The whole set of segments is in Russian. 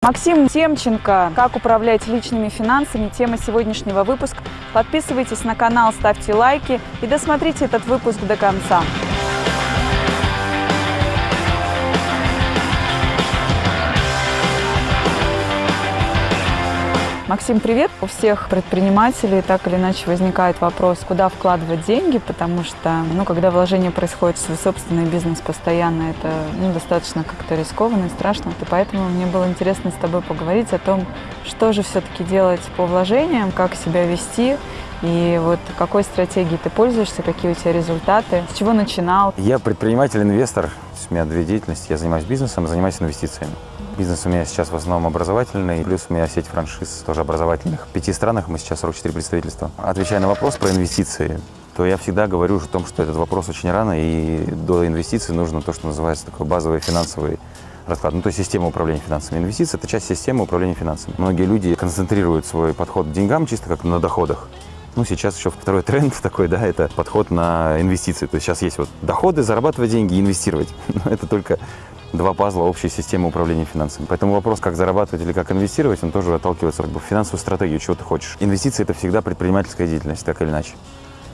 Максим Темченко «Как управлять личными финансами» – тема сегодняшнего выпуска. Подписывайтесь на канал, ставьте лайки и досмотрите этот выпуск до конца. Максим, привет! У всех предпринимателей так или иначе возникает вопрос, куда вкладывать деньги, потому что, ну, когда вложение происходит в свой собственный бизнес постоянно, это ну, достаточно как-то рискованно и страшно. И поэтому мне было интересно с тобой поговорить о том, что же все-таки делать по вложениям, как себя вести, и вот какой стратегией ты пользуешься, какие у тебя результаты, с чего начинал? Я предприниматель-инвестор, у меня две деятельности, я занимаюсь бизнесом, занимаюсь инвестициями. Бизнес у меня сейчас в основном образовательный, плюс у меня сеть франшиз тоже образовательных. В пяти странах мы сейчас 44 представительства. Отвечая на вопрос про инвестиции, то я всегда говорю о том, что этот вопрос очень рано, и до инвестиций нужно то, что называется такой базовый финансовый расклад. Ну, то есть система управления финансами. Инвестиции – это часть системы управления финансами. Многие люди концентрируют свой подход к деньгам чисто как на доходах. Ну, сейчас еще второй тренд такой, да, это подход на инвестиции. То есть сейчас есть вот доходы, зарабатывать деньги, инвестировать. Но это только два пазла общей системы управления финансами. Поэтому вопрос, как зарабатывать или как инвестировать, он тоже отталкивается как бы, в финансовую стратегию, чего ты хочешь. Инвестиции – это всегда предпринимательская деятельность, так или иначе.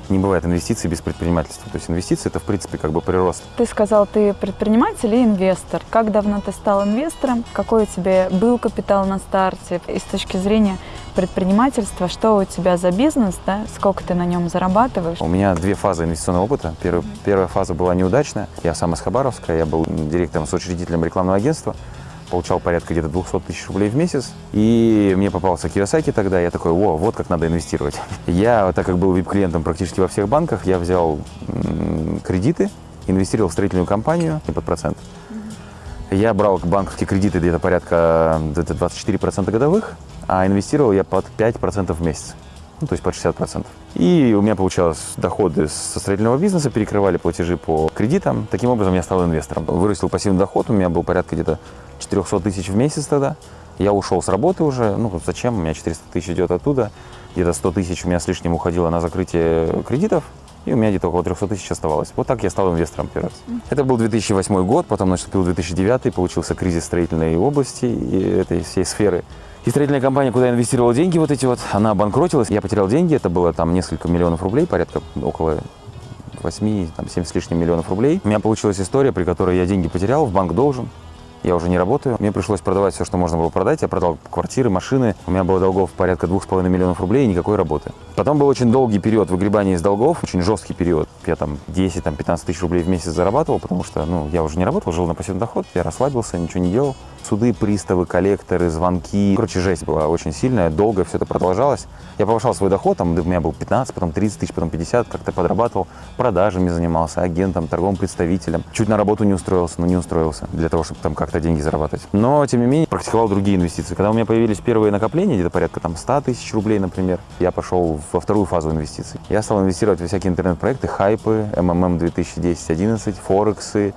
Не бывает инвестиций без предпринимательства. То есть инвестиции – это, в принципе, как бы прирост. Ты сказал, ты предприниматель и инвестор. Как давно ты стал инвестором? Какой у тебя был капитал на старте? И с точки зрения предпринимательства, что у тебя за бизнес, да? сколько ты на нем зарабатываешь? У меня две фазы инвестиционного опыта. Первая, первая фаза была неудачная. Я сам из Хабаровска, я был директором, соучредителем рекламного агентства получал порядка где-то 200 тысяч рублей в месяц. И мне попался Киросаки тогда, я такой, о, вот как надо инвестировать. Я, так как был вип-клиентом практически во всех банках, я взял кредиты, инвестировал в строительную компанию под процент. Я брал банковские кредиты где-то порядка где-то 24% годовых, а инвестировал я под 5% в месяц, ну, то есть под 60%. И у меня получалось доходы со строительного бизнеса, перекрывали платежи по кредитам. Таким образом я стал инвестором. Вырастил пассивный доход, у меня был порядка где-то 400 тысяч в месяц тогда. Я ушел с работы уже, ну зачем, у меня 400 тысяч идет оттуда. Где-то 100 тысяч у меня с лишним уходило на закрытие кредитов, и у меня где-то около 300 тысяч оставалось. Вот так я стал инвестором первый раз. Это был 2008 год, потом наступил 2009, получился кризис строительной области и этой всей сферы. И строительная компания, куда я инвестировал деньги вот эти вот, она обанкротилась. Я потерял деньги, это было там несколько миллионов рублей, порядка около 8, там 7 с лишним миллионов рублей. У меня получилась история, при которой я деньги потерял, в банк должен, я уже не работаю. Мне пришлось продавать все, что можно было продать. Я продал квартиры, машины. У меня было долгов порядка двух с половиной миллионов рублей и никакой работы. Потом был очень долгий период выгребания из долгов, очень жесткий период. Я там 10-15 тысяч рублей в месяц зарабатывал, потому что ну, я уже не работал, жил на пассивный доход, я расслабился, ничего не делал. Суды, приставы, коллекторы, звонки. Короче, жесть была очень сильная, долго все это продолжалось. Я повышал свой доход, там у меня был 15, потом 30 тысяч, потом 50, как-то подрабатывал, продажами занимался, агентом, торговым представителем. Чуть на работу не устроился, но не устроился для того, чтобы там как-то деньги зарабатывать. Но, тем не менее, практиковал другие инвестиции. Когда у меня появились первые накопления, где-то порядка там 100 тысяч рублей, например, я пошел во вторую фазу инвестиций. Я стал инвестировать во всякие интернет-проекты, хайпы, МММ 2010-11, Форексы,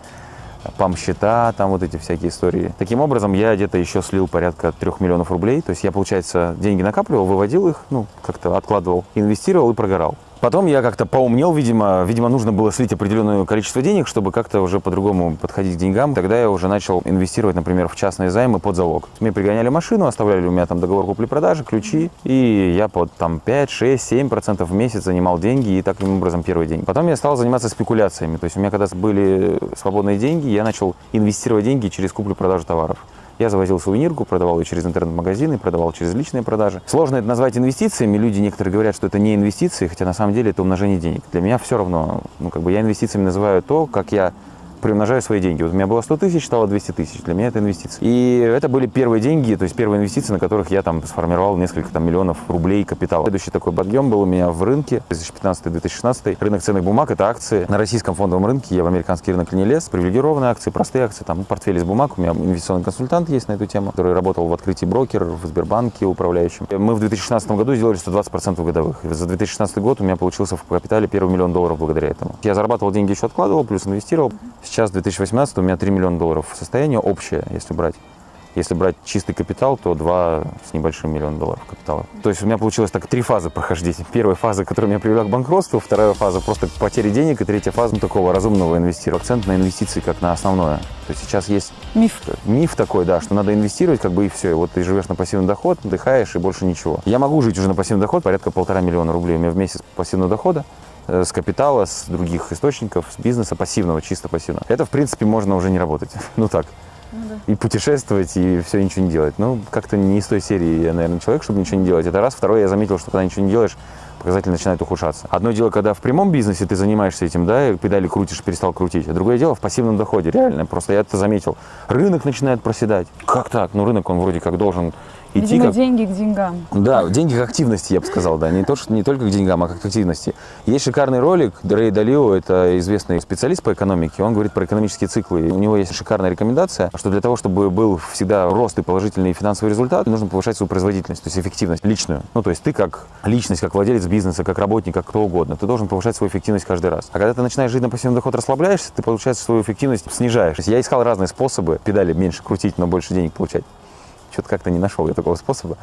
пам-счета, там вот эти всякие истории. Таким образом, я где-то еще слил порядка трех миллионов рублей. То есть я, получается, деньги накапливал, выводил их, ну, как-то откладывал, инвестировал и прогорал. Потом я как-то поумнел, видимо, видимо, нужно было слить определенное количество денег, чтобы как-то уже по-другому подходить к деньгам. Тогда я уже начал инвестировать, например, в частные займы под залог. Мне пригоняли машину, оставляли у меня там договор купли-продажи, ключи, и я под там 5, 6, 7 процентов в месяц занимал деньги, и таким образом первый день. Потом я стал заниматься спекуляциями, то есть у меня когда были свободные деньги, я начал инвестировать деньги через куплю-продажу товаров. Я завозил сувенирку, продавал ее через интернет-магазины, продавал через личные продажи. Сложно это назвать инвестициями. Люди некоторые говорят, что это не инвестиции, хотя на самом деле это умножение денег. Для меня все равно, ну, как бы я инвестициями называю то, как я приумножаю свои деньги. Вот у меня было 100 тысяч, стало 200 тысяч. Для меня это инвестиции. И это были первые деньги, то есть первые инвестиции, на которых я там сформировал несколько там, миллионов рублей капитала. Следующий такой подъем был у меня в рынке 2015-2016. Рынок ценных бумаг – это акции. На российском фондовом рынке я в американский рынок не лез. Привилегированные акции, простые акции, там портфель из бумаг. У меня инвестиционный консультант есть на эту тему, который работал в открытии брокер, в Сбербанке управляющим. Мы в 2016 году сделали 120% годовых. За 2016 год у меня получился в капитале первый миллион долларов благодаря этому. Я зарабатывал деньги, еще откладывал, плюс инвестировал. Сейчас, в 2018 у меня 3 миллиона долларов состояние общее, если брать. Если брать чистый капитал, то 2 с небольшим миллиона долларов капитала. То есть у меня получилось так три фазы прохождения. Первая фаза, которая меня привела к банкротству, вторая фаза просто к потере денег, и третья фаза ну, такого разумного инвестирования. Акцент на инвестиции как на основное. То есть сейчас есть Миф. миф такой, да, что надо инвестировать, как бы и все. И вот ты живешь на пассивный доход, отдыхаешь и больше ничего. Я могу жить уже на пассивный доход, порядка полтора миллиона рублей у меня в месяц пассивного дохода с капитала, с других источников, с бизнеса пассивного, чисто пассивного. Это, в принципе, можно уже не работать. Ну так. И путешествовать, и все, ничего не делать. Ну, как-то не из той серии я, наверное, человек, чтобы ничего не делать. Это раз. Второе, я заметил, что когда ничего не делаешь, показатели начинают ухудшаться. Одно дело, когда в прямом бизнесе ты занимаешься этим, да, и педали крутишь, перестал крутить. А другое дело в пассивном доходе, реально. Просто я это заметил. Рынок начинает проседать. Как так? Ну, рынок, он вроде как должен идти Видимо, как... деньги к деньгам. Да, деньги к активности, я бы сказал, да. Не, то, что, не только к деньгам, а как к активности. Есть шикарный ролик, Рэй Далио, это известный специалист по экономике, он говорит про экономические циклы. У него есть шикарная рекомендация, что для того, чтобы был всегда рост и положительный финансовый результат, нужно повышать свою производительность, то есть эффективность личную. Ну, то есть ты как личность, как владелец бизнеса, как работник, как кто угодно, ты должен повышать свою эффективность каждый раз. А когда ты начинаешь жить на пассивный доход, расслабляешься, ты, получается, свою эффективность снижаешь. Я искал разные способы педали меньше крутить, но больше денег получать что-то как-то не нашел я такого способа.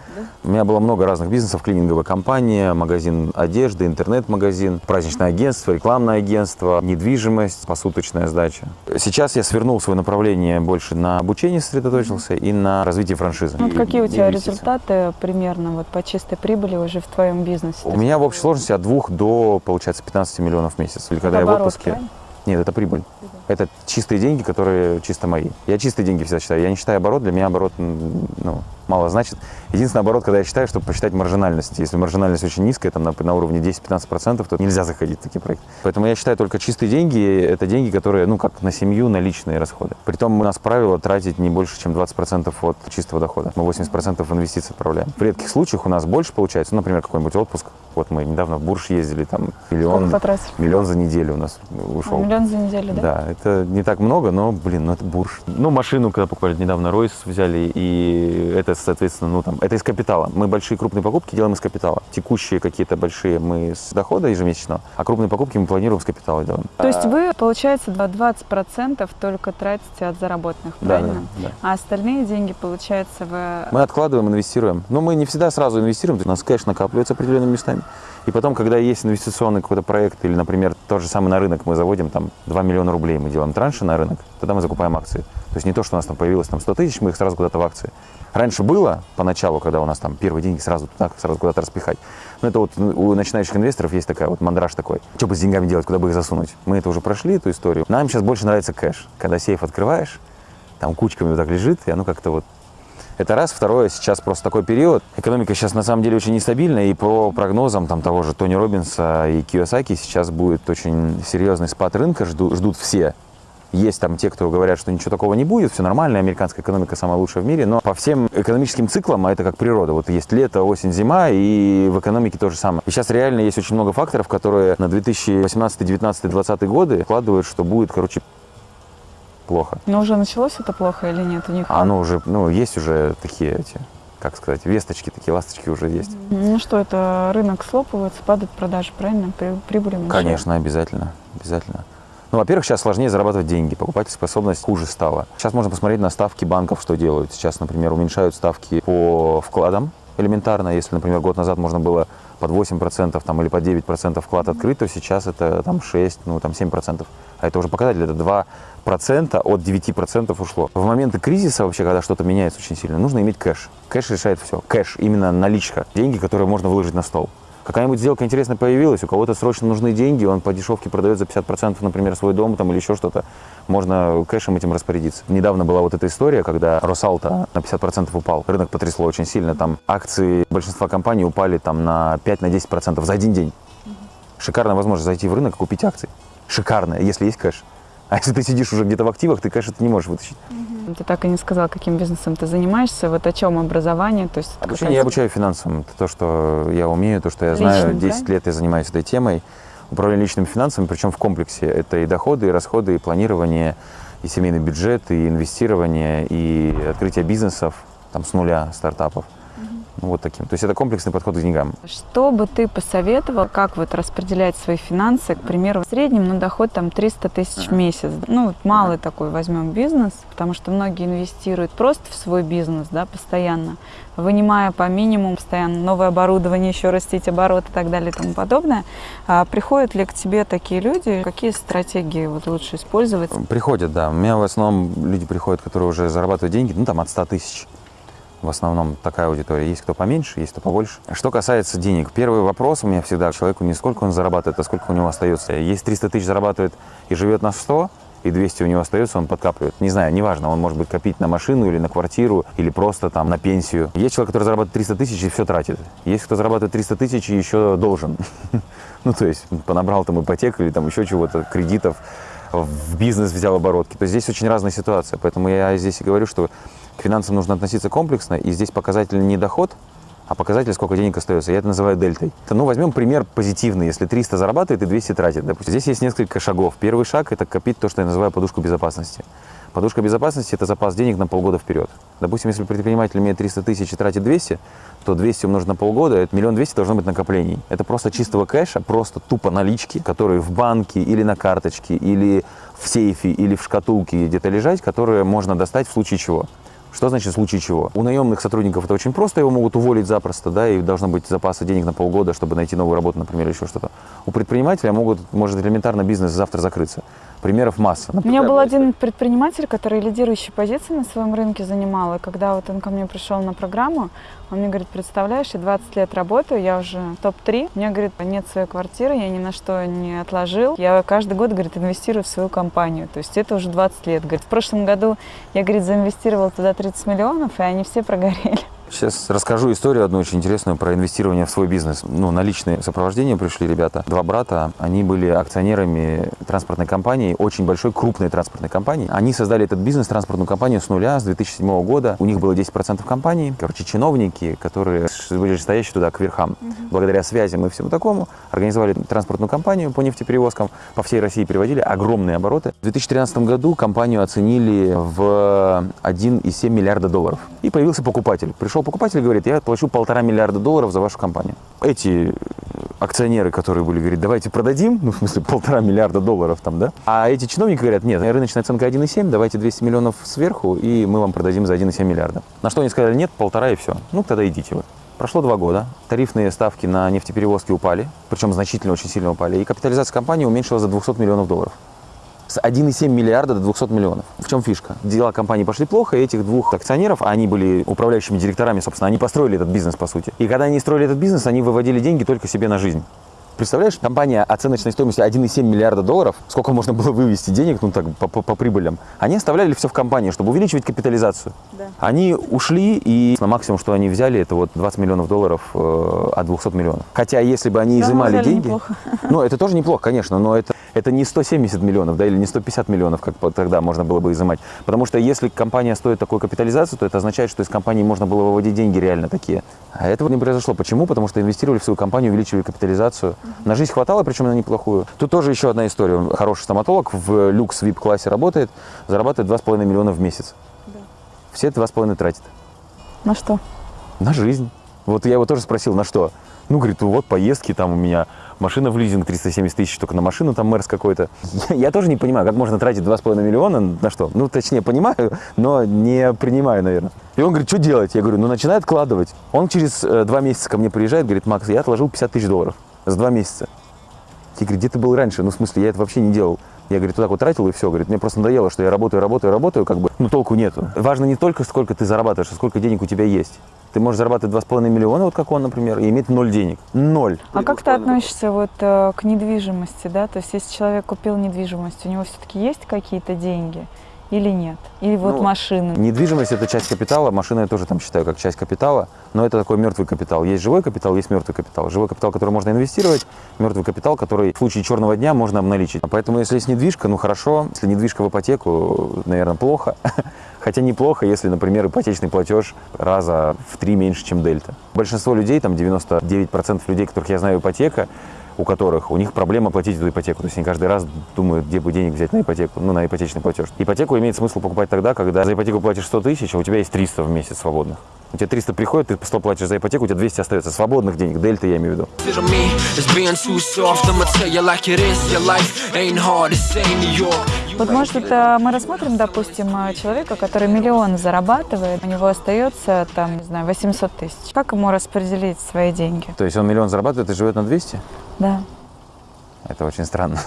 У меня было много разных бизнесов, клининговая компания, магазин одежды, интернет-магазин, праздничное агентство, рекламное агентство, недвижимость, посуточная сдача. Сейчас я свернул свое направление больше на обучение сосредоточился и на развитие франшизы. Ну, Вот какие у тебя результаты примерно вот по чистой прибыли уже в твоем бизнесе? У меня в общей сложности от 2 до, получается, 15 миллионов в месяц. Или когда я в отпуске. правильно? Нет, это прибыль. Это чистые деньги, которые чисто мои. Я чистые деньги всегда считаю. Я не считаю оборот, для меня оборот ну, мало значит. Единственный оборот, когда я считаю, чтобы посчитать маржинальность. Если маржинальность очень низкая, там на, на уровне 10-15%, то нельзя заходить в такие проекты. Поэтому я считаю только чистые деньги, это деньги, которые, ну, как на семью, на личные расходы. Притом у нас правило тратить не больше, чем 20% от чистого дохода. Мы 80% в инвестиции отправляем. В редких случаях у нас больше получается, ну, например, какой-нибудь отпуск. Вот мы недавно в Бурж ездили, там миллион, миллион за неделю у нас ушел. Миллион за неделю, да? Да, это не так много, но, блин, ну это бурж. Ну, машину, когда покупали недавно, Ройс взяли, и это, соответственно, ну там, это из капитала. Мы большие крупные покупки делаем из капитала. Текущие какие-то большие мы с дохода ежемесячного, а крупные покупки мы планируем с капитала делаем. То есть вы, получается, 20% только тратите от заработных, Да, правильно? да, да. А остальные деньги, получается, вы... Мы откладываем, инвестируем. Но мы не всегда сразу инвестируем, у нас кэш накапливается определенными местами. И потом, когда есть инвестиционный какой-то проект, или, например, тот же самый на рынок, мы заводим там 2 миллиона рублей, мы делаем транши на рынок, тогда мы закупаем акции. То есть не то, что у нас там появилось там 100 тысяч, мы их сразу куда-то в акции. Раньше было, поначалу, когда у нас там первые деньги сразу туда, сразу куда-то распихать. Но это вот у начинающих инвесторов есть такая вот мандраж такой. Что бы с деньгами делать, куда бы их засунуть? Мы это уже прошли, эту историю. Нам сейчас больше нравится кэш. Когда сейф открываешь, там кучками вот так лежит, и оно как-то вот это раз. Второе, сейчас просто такой период. Экономика сейчас на самом деле очень нестабильная, и по прогнозам там, того же Тони Робинса и Киосаки сейчас будет очень серьезный спад рынка, жду- ждут все. Есть там те, кто говорят, что ничего такого не будет, все нормально, американская экономика самая лучшая в мире, но по всем экономическим циклам, а это как природа, вот есть лето, осень, зима, и в экономике то же самое. И сейчас реально есть очень много факторов, которые на 2018, 2019, 2020 годы вкладывают, что будет, короче, плохо. Но уже началось это плохо или нет у них? Оно уже, ну, есть уже такие эти, как сказать, весточки, такие ласточки уже есть. Ну что, это рынок слопывается, падают продажи, правильно? При- Прибыли уменьшаются. Конечно, обязательно, обязательно. Ну, во-первых, сейчас сложнее зарабатывать деньги, покупательская способность хуже стала. Сейчас можно посмотреть на ставки банков, что делают. Сейчас, например, уменьшают ставки по вкладам элементарно. Если, например, год назад можно было под 8% там, или под 9% вклад открыть, то сейчас это там 6, ну там 7%. А это уже показатель, это 2% от 9% ушло. В моменты кризиса вообще, когда что-то меняется очень сильно, нужно иметь кэш. Кэш решает все. Кэш, именно наличка. Деньги, которые можно выложить на стол. Какая-нибудь сделка интересная появилась, у кого-то срочно нужны деньги, он по дешевке продает за 50%, например, свой дом там, или еще что-то, можно кэшем этим распорядиться. Недавно была вот эта история, когда Росалта на 50% упал, рынок потрясло очень сильно, там акции большинства компаний упали там на 5-10% за один день. Шикарная возможность зайти в рынок и купить акции. Шикарная, если есть кэш. А если ты сидишь уже где-то в активах, ты кэш это не можешь вытащить. Ты так и не сказал, каким бизнесом ты занимаешься, вот о чем образование, то есть... Обучение я обучаю финансам. Это то, что я умею, то, что я знаю. Личным, 10 лет я занимаюсь этой темой. Управление личными финансами, причем в комплексе. Это и доходы, и расходы, и планирование, и семейный бюджет, и инвестирование, и открытие бизнесов там, с нуля, стартапов. Ну, вот таким. То есть это комплексный подход к деньгам. Что бы ты посоветовал, как вот распределять свои финансы? К примеру, в среднем на доход там 300 тысяч в месяц. Ну, вот малый такой возьмем бизнес, потому что многие инвестируют просто в свой бизнес, да, постоянно, вынимая по минимуму постоянно новое оборудование, еще растить оборот и так далее и тому подобное. А приходят ли к тебе такие люди? Какие стратегии вот лучше использовать? Приходят, да. У меня в основном люди приходят, которые уже зарабатывают деньги, ну, там, от 100 тысяч. В основном такая аудитория. Есть кто поменьше, есть кто побольше. Что касается денег, первый вопрос у меня всегда человеку не сколько он зарабатывает, а сколько у него остается. Есть 300 тысяч зарабатывает и живет на 100, и 200 у него остается, он подкапливает. Не знаю, неважно, он может быть копить на машину или на квартиру, или просто там на пенсию. Есть человек, который зарабатывает 300 тысяч и все тратит. Есть кто зарабатывает 300 тысяч и еще должен. Ну, то есть понабрал там ипотеку или там еще чего-то, кредитов, в бизнес взял оборотки. То есть здесь очень разная ситуация. Поэтому я здесь и говорю, что к финансам нужно относиться комплексно, и здесь показатель не доход, а показатель, сколько денег остается. Я это называю дельтой. Ну, возьмем пример позитивный. Если 300 зарабатывает и 200 тратит, допустим. Здесь есть несколько шагов. Первый шаг – это копить то, что я называю подушку безопасности. Подушка безопасности – это запас денег на полгода вперед. Допустим, если предприниматель имеет 300 тысяч и тратит 200, то 200 умножить на полгода – это миллион двести должно быть накоплений. Это просто чистого кэша, просто тупо налички, которые в банке или на карточке, или в сейфе, или в шкатулке где-то лежать, которые можно достать в случае чего. Что значит в случае чего? У наемных сотрудников это очень просто, его могут уволить запросто, да, и должно быть запасы денег на полгода, чтобы найти новую работу, например, еще что-то. У предпринимателя могут, может элементарно бизнес завтра закрыться. Примеров масса. У меня был один предприниматель, который лидирующие позиции на своем рынке занимал. И когда вот он ко мне пришел на программу, он мне говорит, представляешь, я 20 лет работаю, я уже топ-3. Мне, говорит, нет своей квартиры, я ни на что не отложил. Я каждый год, говорит, инвестирую в свою компанию. То есть это уже 20 лет. Говорит, в прошлом году я, говорит, заинвестировал туда 30 миллионов, и они все прогорели. Сейчас расскажу историю одну очень интересную про инвестирование в свой бизнес. Ну, на личное сопровождение пришли ребята. Два брата, они были акционерами транспортной компании, очень большой, крупной транспортной компании. Они создали этот бизнес, транспортную компанию с нуля, с 2007 года. У них было 10% компании. Короче, чиновники, которые были стоящие туда к верхам. Угу. Благодаря связям и всему такому, организовали транспортную компанию по нефтеперевозкам. По всей России приводили огромные обороты. В 2013 году компанию оценили в 1,7 миллиарда долларов. И появился покупатель. Пришел покупатель говорит, я плачу полтора миллиарда долларов за вашу компанию. Эти акционеры, которые были, говорят, давайте продадим, ну, в смысле, полтора миллиарда долларов там, да? А эти чиновники говорят, нет, рыночная оценка 1,7, давайте 200 миллионов сверху, и мы вам продадим за 1,7 миллиарда. На что они сказали, нет, полтора и все. Ну, тогда идите вы. Прошло два года, тарифные ставки на нефтеперевозки упали, причем значительно очень сильно упали, и капитализация компании уменьшилась за 200 миллионов долларов с 1,7 миллиарда до 200 миллионов. В чем фишка? Дела компании пошли плохо, и этих двух акционеров, они были управляющими директорами, собственно, они построили этот бизнес, по сути. И когда они строили этот бизнес, они выводили деньги только себе на жизнь. Представляешь, компания оценочной стоимостью 1,7 миллиарда долларов, сколько можно было вывести денег, ну так, по, по, по прибылям, они оставляли все в компании, чтобы увеличивать капитализацию. Да. Они ушли, и на максимум, что они взяли, это вот 20 миллионов долларов э, от 200 миллионов. Хотя, если бы они изымали деньги... Неплохо. Ну, это тоже неплохо, конечно, но это это не 170 миллионов, да, или не 150 миллионов, как тогда можно было бы изымать. Потому что если компания стоит такой капитализацию, то это означает, что из компании можно было выводить деньги реально такие. А этого не произошло. Почему? Потому что инвестировали в свою компанию, увеличивали капитализацию. На жизнь хватало, причем на неплохую. Тут тоже еще одна история. Хороший стоматолог в люкс VIP-классе работает, зарабатывает 2,5 миллиона в месяц. Да. Все это 2,5 тратит. На что? На жизнь. Вот я его тоже спросил, на что? Ну, говорит, вот поездки там у меня машина в лизинг 370 тысяч только на машину, там мэрс какой-то. Я, я тоже не понимаю, как можно тратить 2,5 миллиона на что? Ну, точнее, понимаю, но не принимаю, наверное. И он говорит, что делать? Я говорю, ну, начинай откладывать. Он через э, два месяца ко мне приезжает, говорит, Макс, я отложил 50 тысяч долларов за два месяца. Я говорю, где ты был раньше? Ну, в смысле, я это вообще не делал. Я, говорит, вот так вот тратил и все. Говорит, мне просто надоело, что я работаю, работаю, работаю, как бы, ну, толку нету. Важно не только, сколько ты зарабатываешь, а сколько денег у тебя есть. Ты можешь зарабатывать 2,5 миллиона, вот как он, например, и иметь ноль денег. Ноль. А как ты относишься вот э, к недвижимости, да? То есть если человек купил недвижимость, у него все-таки есть какие-то деньги? Или нет? Или вот ну, машины? Недвижимость – это часть капитала, машины я тоже там считаю как часть капитала, но это такой мертвый капитал. Есть живой капитал, есть мертвый капитал. Живой капитал, который можно инвестировать, мертвый капитал, который в случае черного дня можно обналичить. Поэтому если есть недвижка, ну хорошо, если недвижка в ипотеку, наверное, плохо. Хотя неплохо, если, например, ипотечный платеж раза в три меньше, чем дельта. Большинство людей, там 99% людей, которых я знаю ипотека, у которых, у них проблема платить эту ипотеку. То есть они каждый раз думают, где бы денег взять на ипотеку, ну, на ипотечный платеж. Ипотеку имеет смысл покупать тогда, когда за ипотеку платишь 100 тысяч, а у тебя есть 300 в месяц свободных. У тебя 300 приходит, ты 100 платишь за ипотеку, у тебя 200 остается свободных денег, дельта я имею в виду. Вот может это мы рассмотрим, допустим, человека, который миллион зарабатывает, у него остается там, не знаю, 800 тысяч. Как ему распределить свои деньги? То есть он миллион зарабатывает и живет на 200? Да. Это очень странно.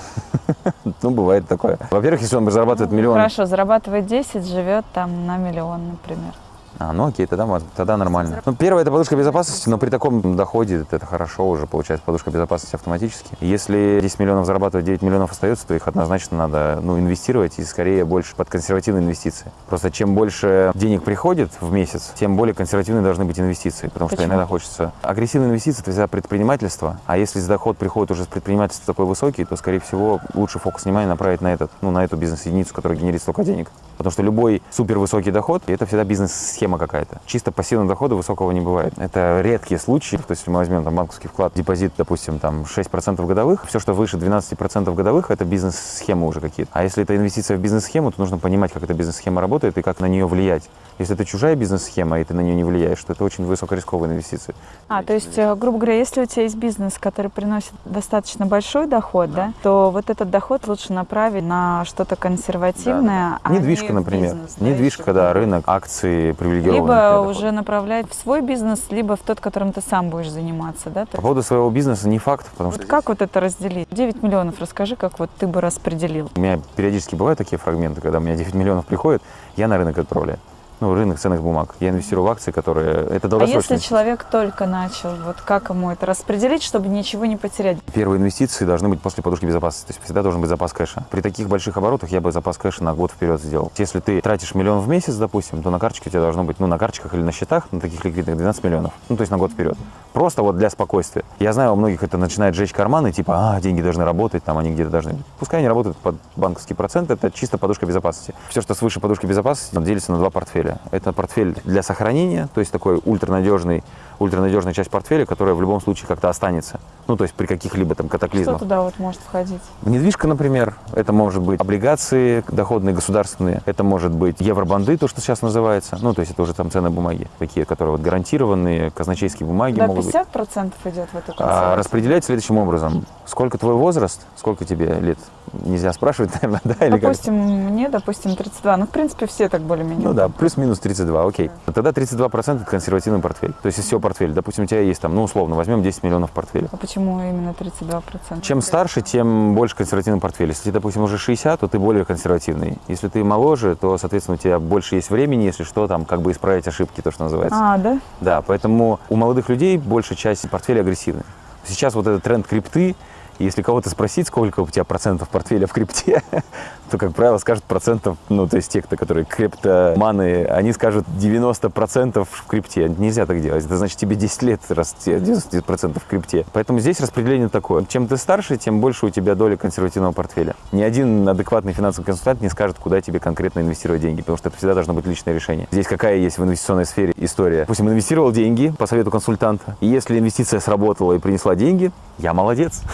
ну, бывает такое. Во-первых, если он зарабатывает миллион... Хорошо, зарабатывает 10, живет там на миллион, например. А, ну окей, тогда, тогда нормально. Ну, первое – это подушка безопасности, но при таком доходе это хорошо уже, получается, подушка безопасности автоматически. Если 10 миллионов зарабатывать, 9 миллионов остается, то их однозначно надо ну, инвестировать и скорее больше под консервативные инвестиции. Просто чем больше денег приходит в месяц, тем более консервативные должны быть инвестиции, потому Почему? что иногда хочется... Агрессивные инвестиции – это всегда предпринимательство, а если доход приходит уже с предпринимательства такой высокий, то, скорее всего, лучше фокус внимания направить на, этот, ну, на эту бизнес-единицу, которая генерит столько денег. Потому что любой супервысокий доход – это всегда бизнес-схема какая-то. Чисто пассивного дохода высокого не бывает. Это редкие случаи. То есть, если мы возьмем там банковский вклад, депозит, допустим, там 6% годовых, все, что выше 12% годовых, это бизнес-схемы уже какие-то. А если это инвестиция в бизнес-схему, то нужно понимать, как эта бизнес-схема работает и как на нее влиять. Если это чужая бизнес-схема, и ты на нее не влияешь, то это очень высокорисковые инвестиции. А, то есть, э, грубо говоря, если у тебя есть бизнес, который приносит достаточно большой доход, да, то вот этот доход лучше направить на что-то консервативное, да, да. Недвижка, не например. бизнес, да, Недвижка, еще. да, рынок, акции, привилегированные. Либо уже направлять в свой бизнес, либо в тот, которым ты сам будешь заниматься, да? По поводу своего бизнеса не факт, потому Вот что как вот это разделить? 9 миллионов, расскажи, как вот ты бы распределил. у меня периодически бывают такие фрагменты, когда у меня 9 миллионов приходит, я на рынок отправляю. Ну, рынок ценных бумаг. Я инвестирую в акции, которые... Это А долгосрочно. если человек только начал, вот как ему это распределить, чтобы ничего не потерять? Первые инвестиции должны быть после подушки безопасности. То есть всегда должен быть запас кэша. При таких больших оборотах я бы запас кэша на год вперед сделал. Если ты тратишь миллион в месяц, допустим, то на карточке у тебя должно быть, ну, на карточках или на счетах, на таких ликвидных 12 миллионов. Ну, то есть на год вперед. Просто вот для спокойствия. Я знаю, у многих это начинает жечь карманы, типа, а, деньги должны работать, там они где-то должны... Пускай они работают под банковский процент, это чисто подушка безопасности. Все, что свыше подушки безопасности, делится на два портфеля. Это портфель для сохранения, то есть такой ультранадежный, ультранадежная часть портфеля, которая в любом случае как-то останется. Ну, то есть при каких-либо там Что катаклизмах. туда вот может входить? Недвижка, например, это может быть облигации доходные государственные, это может быть евробанды, то, что сейчас называется, ну, то есть это уже там ценные бумаги, такие, которые вот гарантированные, казначейские бумаги Да, могут быть. 50% идет в эту А, консервацию. распределять следующим образом. Сколько твой возраст, сколько тебе лет? Нельзя спрашивать, наверное, да? Или как? Допустим, мне, допустим, 32. Ну, в принципе, все так более-менее. Ну да, плюс-минус 32, окей. Тогда 32% это консервативный портфель. То есть из всего портфеля, допустим, у тебя есть там, ну условно, возьмем 10 миллионов портфеля. А почему именно 32%? Чем старше, тем больше консервативный портфель. Если тебе, допустим, уже 60, то ты более консервативный. Если ты моложе, то, соответственно, у тебя больше есть времени, если что, там, как бы исправить ошибки, то, что называется. А, да? Да, поэтому у молодых людей большая часть портфеля агрессивная. Сейчас вот этот тренд крипты, если кого-то спросить, сколько у тебя процентов портфеля в крипте, то, как правило, скажут процентов, ну, то есть те, кто, которые криптоманы, они скажут 90% в крипте. Нельзя так делать. Это значит, тебе 10 лет, раз тебе 90% в крипте. Поэтому здесь распределение такое. Чем ты старше, тем больше у тебя доля консервативного портфеля. Ни один адекватный финансовый консультант не скажет, куда тебе конкретно инвестировать деньги, потому что это всегда должно быть личное решение. Здесь какая есть в инвестиционной сфере история? Допустим, инвестировал деньги по совету консультанта, и если инвестиция сработала и принесла деньги, я молодец.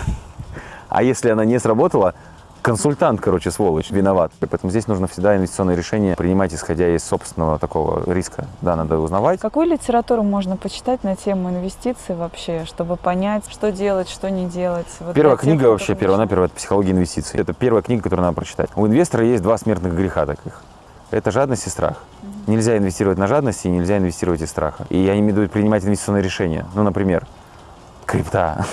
А если она не сработала, консультант, короче, сволочь, виноват. Поэтому здесь нужно всегда инвестиционные решения принимать, исходя из собственного такого риска. Да, надо узнавать. Какую литературу можно почитать на тему инвестиций вообще, чтобы понять, что делать, что не делать? Вот Первая книга вообще, первая, начинает. первая, это «Психология инвестиций». Это первая книга, которую надо прочитать. У инвестора есть два смертных греха таких. Это жадность и страх. Нельзя инвестировать на жадности и нельзя инвестировать из страха. И я имею принимать инвестиционные решения. Ну, например, крипта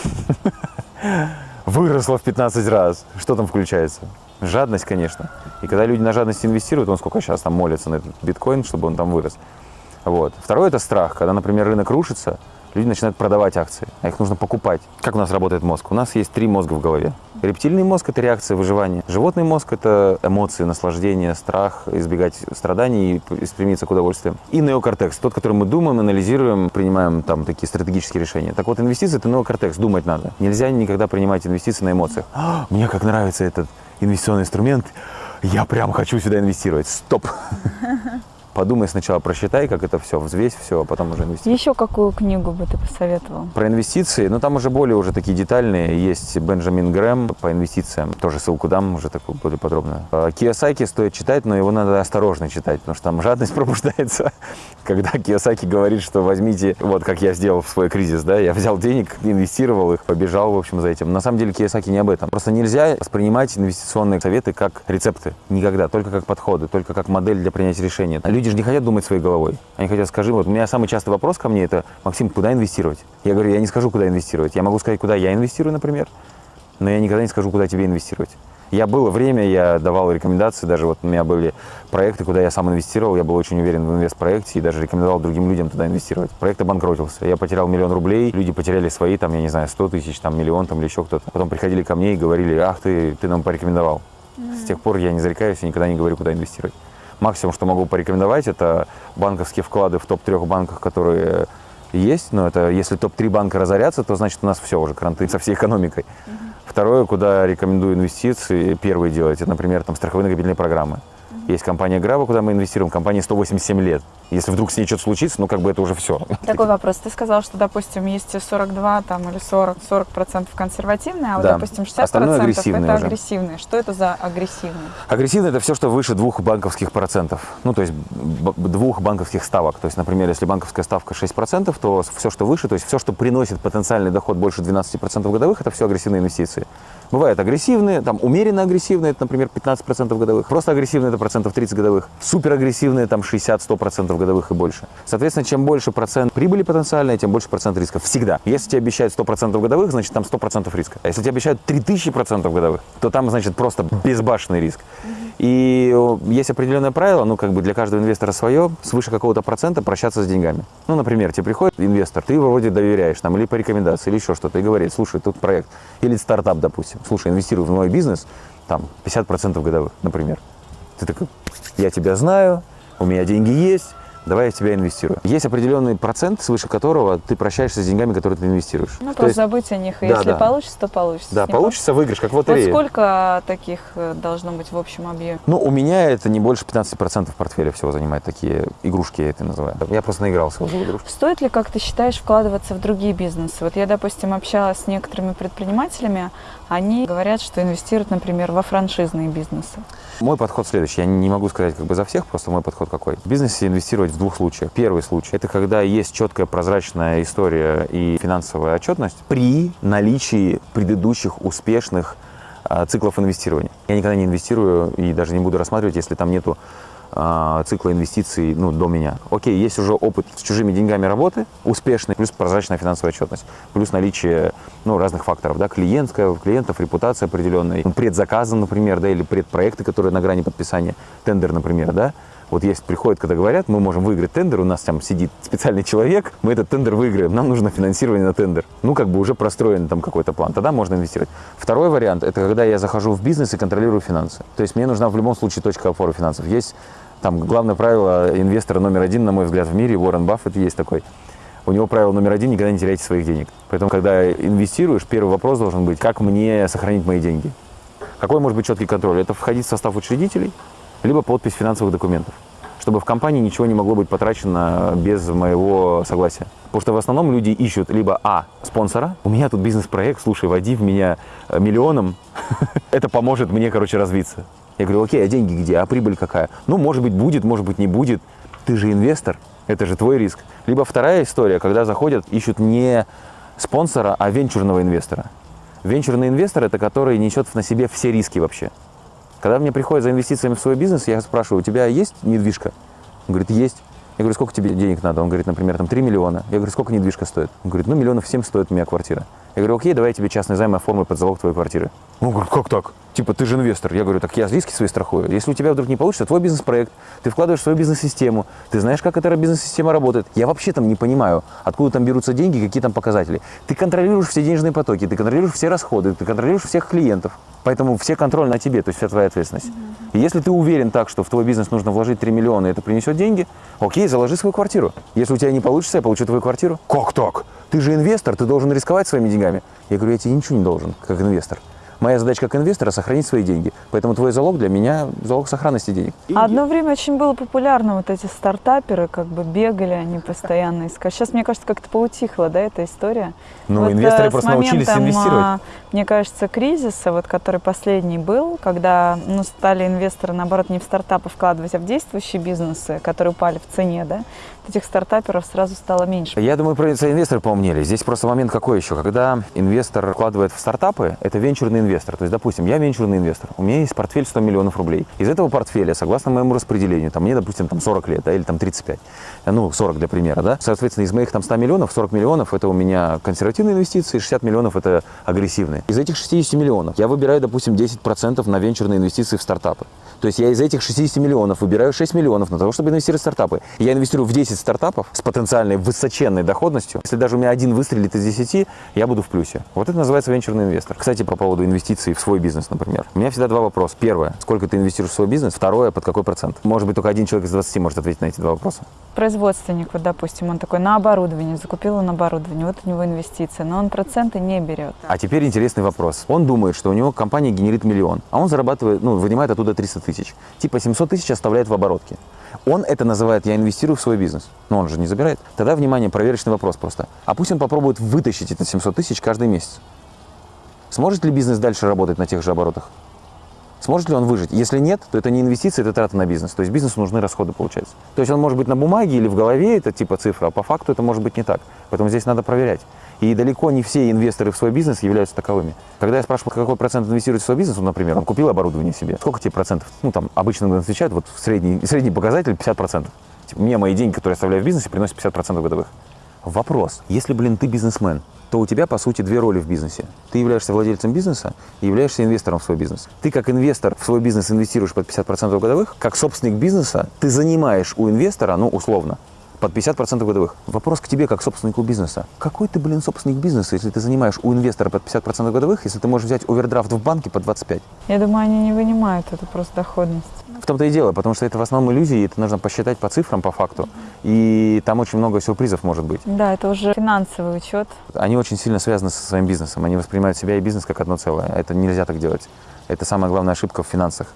выросла в 15 раз. Что там включается? Жадность, конечно. И когда люди на жадности инвестируют, он сколько сейчас там молится на этот биткоин, чтобы он там вырос. Вот. Второе – это страх. Когда, например, рынок рушится, люди начинают продавать акции, а их нужно покупать. Как у нас работает мозг? У нас есть три мозга в голове. Рептильный мозг – это реакция выживания. Животный мозг – это эмоции, наслаждение, страх, избегать страданий и стремиться к удовольствиям. И неокортекс – тот, который мы думаем, анализируем, принимаем там такие стратегические решения. Так вот, инвестиции – это неокортекс, думать надо. Нельзя никогда принимать инвестиции на эмоциях. «А, мне как нравится этот инвестиционный инструмент, я прям хочу сюда инвестировать. Стоп! подумай сначала, просчитай, как это все, взвесь все, а потом уже инвестируй. Еще какую книгу бы ты посоветовал? Про инвестиции, ну там уже более уже такие детальные, есть Бенджамин Грэм по инвестициям, тоже ссылку дам уже такую более подробную. А, Кiyosaki стоит читать, но его надо осторожно читать, потому что там жадность пробуждается, когда Кiyosaki говорит, что возьмите, вот как я сделал в свой кризис, да, я взял денег, инвестировал их, побежал, в общем, за этим. На самом деле Кiyosaki не об этом. Просто нельзя воспринимать инвестиционные советы как рецепты, никогда, только как подходы, только как модель для принятия решения. Люди же не хотят думать своей головой, они хотят, скажи, вот у меня самый частый вопрос ко мне это, Максим, куда инвестировать? Я говорю, я не скажу, куда инвестировать. Я могу сказать, куда я инвестирую, например, но я никогда не скажу, куда тебе инвестировать. Я было время, я давал рекомендации, даже вот у меня были проекты, куда я сам инвестировал, я был очень уверен в инвестпроекте и даже рекомендовал другим людям туда инвестировать. Проект обанкротился, я потерял миллион рублей, люди потеряли свои, там, я не знаю, 100 тысяч, там, миллион, там, или еще кто-то. Потом приходили ко мне и говорили, ах, ты, ты нам порекомендовал. Mm-hmm. С тех пор я не зарекаюсь и никогда не говорю, куда инвестировать. Максимум, что могу порекомендовать, это банковские вклады в топ-трех банках, которые есть, но это если топ-3 банка разорятся, то значит у нас все уже, кранты со всей экономикой. Uh-huh. Второе, куда рекомендую инвестиции, первые делать, это, например, там, страховые накопительные программы. Есть компания Граба, куда мы инвестируем, компания 187 лет. Если вдруг с ней что-то случится, ну как бы это уже все. Такой вопрос. Ты сказал, что, допустим, есть 42 там, или 40, 40 процентов конвертивные, а вот, да. допустим, 60 Остальное процентов это уже. агрессивные. Что это за агрессивные? Агрессивные – это все, что выше двух банковских процентов. Ну, то есть двух банковских ставок. То есть, например, если банковская ставка 6 процентов, то все, что выше, то есть все, что приносит потенциальный доход больше 12 процентов годовых, это все агрессивные инвестиции. Бывают агрессивные, там умеренно агрессивные, это, например, 15% годовых. Просто агрессивные, это процентов 30 годовых. Суперагрессивные, там 60-100% годовых и больше. Соответственно, чем больше процент прибыли потенциальной, тем больше процент риска. Всегда. Если тебе обещают 100% годовых, значит там 100% риска. А если тебе обещают 3000% годовых, то там, значит, просто безбашенный риск. И есть определенное правило, ну, как бы для каждого инвестора свое, свыше какого-то процента прощаться с деньгами. Ну, например, тебе приходит инвестор, ты вроде доверяешь, там, или по рекомендации, или еще что-то, и говорит, слушай, тут проект, или стартап, допустим, слушай, инвестирую в мой бизнес, там, 50% годовых, например. Ты такой, я тебя знаю, у меня деньги есть, давай я в тебя инвестирую. Есть определенный процент, свыше которого ты прощаешься с деньгами, которые ты инвестируешь. Ну, просто есть... забыть о них, да, если да. получится, то получится. Да, получится, выигрыш, как в лотерее. Вот сколько таких э, должно быть в общем объеме? Ну, у меня это не больше 15% портфеля всего занимает, такие игрушки я это называю. Я просто наигрался уже в игрушки. Стоит ли, как ты считаешь, вкладываться в другие бизнесы? Вот я, допустим, общалась с некоторыми предпринимателями, они говорят, что инвестируют, например, во франшизные бизнесы. Мой подход следующий. Я не могу сказать как бы за всех, просто мой подход какой. В бизнесе инвестировать в двух случаях. Первый случай – это когда есть четкая прозрачная история и финансовая отчетность при наличии предыдущих успешных а, циклов инвестирования. Я никогда не инвестирую и даже не буду рассматривать, если там нету цикла инвестиций ну, до меня. Окей, есть уже опыт с чужими деньгами работы, успешный, плюс прозрачная финансовая отчетность, плюс наличие ну, разных факторов, да, клиентская, клиентов, репутация определенная, предзаказы, например, да, или предпроекты, которые на грани подписания, тендер, например, да, вот есть, приходят, когда говорят, мы можем выиграть тендер, у нас там сидит специальный человек, мы этот тендер выиграем, нам нужно финансирование на тендер. Ну, как бы уже простроен там какой-то план, тогда можно инвестировать. Второй вариант – это когда я захожу в бизнес и контролирую финансы. То есть мне нужна в любом случае точка опоры финансов. Есть там главное правило инвестора номер один, на мой взгляд, в мире, Уоррен Баффет есть такой. У него правило номер один – никогда не теряйте своих денег. Поэтому, когда инвестируешь, первый вопрос должен быть, как мне сохранить мои деньги? Какой может быть четкий контроль? Это входить в состав учредителей, либо подпись финансовых документов чтобы в компании ничего не могло быть потрачено без моего согласия. Потому что в основном люди ищут либо А, спонсора, у меня тут бизнес-проект, слушай, води в меня э, миллионом, это поможет мне, короче, развиться. Я говорю, окей, а деньги где, а прибыль какая? Ну, может быть, будет, может быть, не будет. Ты же инвестор, это же твой риск. Либо вторая история, когда заходят, ищут не спонсора, а венчурного инвестора. Венчурный инвестор – это который несет на себе все риски вообще. Когда мне приходят за инвестициями в свой бизнес, я спрашиваю, у тебя есть недвижка? Он говорит, есть. Я говорю, сколько тебе денег надо? Он говорит, например, там 3 миллиона. Я говорю, сколько недвижка стоит? Он говорит, ну, миллионов 7 стоит у меня квартира. Я говорю, окей, давай я тебе частный займ оформлю под залог твоей квартиры. Он говорит, как так? Типа, ты же инвестор. Я говорю, так я риски свои страхую. Если у тебя вдруг не получится, твой бизнес-проект, ты вкладываешь в свою бизнес-систему, ты знаешь, как эта бизнес-система работает. Я вообще там не понимаю, откуда там берутся деньги, какие там показатели. Ты контролируешь все денежные потоки, ты контролируешь все расходы, ты контролируешь всех клиентов. Поэтому все контроль на тебе, то есть вся твоя ответственность. И если ты уверен так, что в твой бизнес нужно вложить 3 миллиона, и это принесет деньги, окей, заложи свою квартиру. Если у тебя не получится, я получу твою квартиру. Как так? Ты же инвестор, ты должен рисковать своими деньгами. Я говорю, я тебе ничего не должен, как инвестор. Моя задача как инвестора – сохранить свои деньги. Поэтому твой залог для меня – залог сохранности денег. А Одно время очень было популярно, вот эти стартаперы как бы бегали, они постоянно искали. Сейчас, мне кажется, как-то поутихла, да, эта история. Ну, Вот, инвесторы э, просто научились моментом, инвестировать. а, Мне кажется, кризиса, вот, который последний был, когда ну, стали инвесторы, наоборот, не в стартапы вкладывать, а в действующие бизнесы, которые упали в цене, да, этих стартаперов сразу стало меньше. Я думаю, про инвесторы поумнели. Здесь просто момент какой еще? Когда инвестор вкладывает в стартапы, это венчурный инвестор. То есть, допустим, я венчурный инвестор, у меня есть портфель 100 миллионов рублей. Из этого портфеля, согласно моему распределению, там мне, допустим, там 40 лет, да, или там 35, ну, 40 для примера, да, соответственно, из моих там 100 миллионов, 40 миллионов это у меня консервативные инвестиции, 60 миллионов это агрессивные. Из этих 60 миллионов я выбираю, допустим, 10% на венчурные инвестиции в стартапы. То есть я из этих 60 миллионов выбираю 6 миллионов на того, чтобы инвестировать в стартапы. Я инвестирую в 10 стартапов с потенциальной высоченной доходностью. Если даже у меня один выстрелит из 10, я буду в плюсе. Вот это называется венчурный инвестор. Кстати, по поводу инвестиций в свой бизнес, например. У меня всегда два вопроса. Первое, сколько ты инвестируешь в свой бизнес? Второе, под какой процент? Может быть, только один человек из 20 может ответить на эти два вопроса. Производственник, вот, допустим, он такой на оборудование, закупил он оборудование, вот у него инвестиция, но он проценты не берет. А теперь интересный вопрос. Он думает, что у него компания генерит миллион, а он зарабатывает, ну, вынимает оттуда 300 тысяч. Типа 700 тысяч оставляет в оборотке. Он это называет «я инвестирую в свой бизнес». Но он же не забирает. Тогда, внимание, проверочный вопрос просто. А пусть он попробует вытащить эти 700 тысяч каждый месяц. Сможет ли бизнес дальше работать на тех же оборотах? Сможет ли он выжить? Если нет, то это не инвестиции, это трата на бизнес. То есть бизнесу нужны расходы, получается. То есть он может быть на бумаге или в голове, это типа цифра, а по факту это может быть не так. Поэтому здесь надо проверять. И далеко не все инвесторы в свой бизнес являются таковыми. Когда я спрашиваю, какой процент инвестирует в свой бизнес, ну, например, он купил оборудование себе, сколько тебе процентов? Ну, там, обычно отвечают, вот средний, средний показатель 50%. Типа, мне мои деньги, которые я оставляю в бизнесе, приносят 50% годовых. Вопрос. Если, блин, ты бизнесмен, то у тебя, по сути, две роли в бизнесе. Ты являешься владельцем бизнеса и являешься инвестором в свой бизнес. Ты, как инвестор, в свой бизнес инвестируешь под 50% годовых. Как собственник бизнеса, ты занимаешь у инвестора, ну, условно, под 50% годовых. Вопрос к тебе, как собственнику бизнеса. Какой ты, блин, собственник бизнеса, если ты занимаешь у инвестора под 50% годовых, если ты можешь взять овердрафт в банке под 25%? Я думаю, они не вынимают эту просто доходность. В том-то и дело, потому что это в основном иллюзии, это нужно посчитать по цифрам, по факту. И там очень много сюрпризов может быть. Да, это уже финансовый учет. Они очень сильно связаны со своим бизнесом. Они воспринимают себя и бизнес как одно целое. Это нельзя так делать. Это самая главная ошибка в финансах.